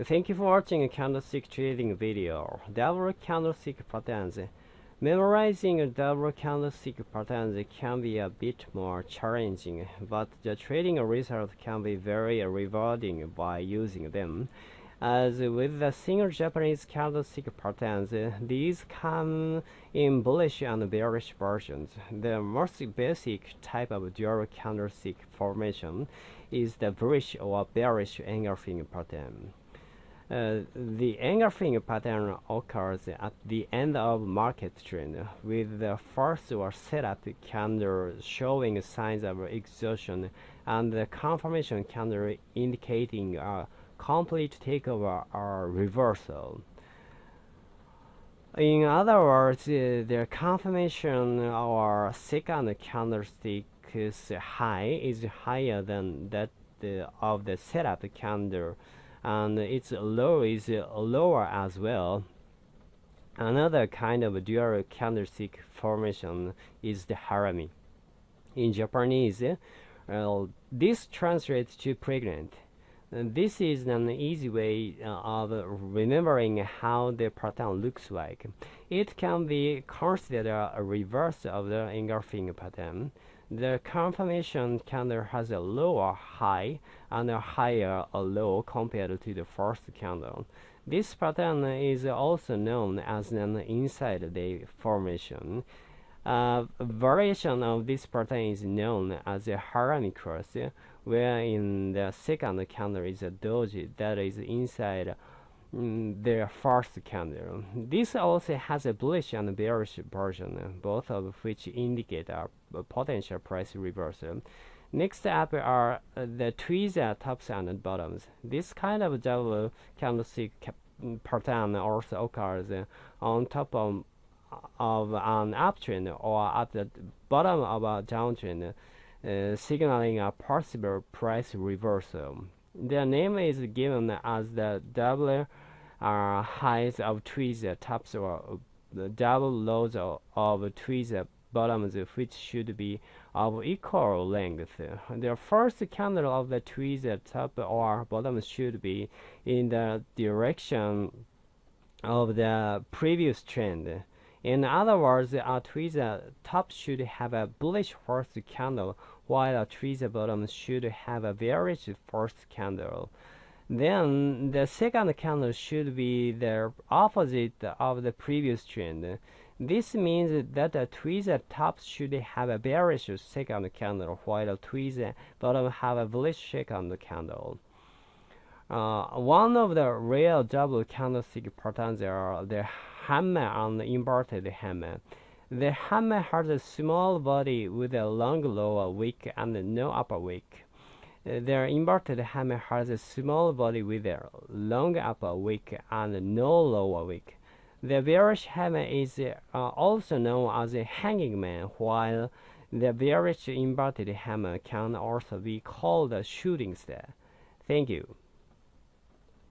Thank you for watching candlestick trading video. Double candlestick patterns. Memorizing double candlestick patterns can be a bit more challenging, but the trading result can be very rewarding by using them. As with the single Japanese candlestick patterns, these come in bullish and bearish versions. The most basic type of dual candlestick formation is the bullish or bearish engulfing pattern. Uh, the engulfing pattern occurs at the end of market trend, with the first or setup candle showing signs of exhaustion and the confirmation candle indicating a complete takeover or reversal. In other words, uh, the confirmation or second candlestick's high is higher than that uh, of the setup candle and its low is lower as well. Another kind of dual candlestick formation is the harami. In Japanese, this translates to pregnant. This is an easy way uh, of remembering how the pattern looks like. It can be considered a reverse of the engulfing pattern. The confirmation candle has a lower high and a higher low compared to the first candle. This pattern is also known as an inside day formation. A variation of this pattern is known as a harami cross, where in the second candle is a doji that is inside mm, the first candle. This also has a bullish and bearish version, both of which indicate a potential price reversal. Next up are uh, the tweezer tops and bottoms. This kind of double candlestick pattern also occurs on top of, of an uptrend or at the bottom of a downtrend, uh, signaling a possible price reversal. The name is given as the double uh, highs of tweezer tops or the double lows of, tweezer bottoms which should be of equal length. The first candle of the tweezer top or bottom should be in the direction of the previous trend. In other words, a tweezer top should have a bullish first candle, while a tweezer bottom should have a bearish first candle. Then the second candle should be the opposite of the previous trend. This means that a tweezer top should have a bearish second candle, while a tweezer bottom have a bullish second candle. Uh, one of the rare double candlestick patterns are the hammer and inverted hammer. The hammer has a small body with a long lower wick and no upper wick. The inverted hammer has a small body with a long upper wick and no lower wick. The bearish hammer is uh, also known as a hanging man, while the bearish inverted hammer can also be called a shooting star. Thank you.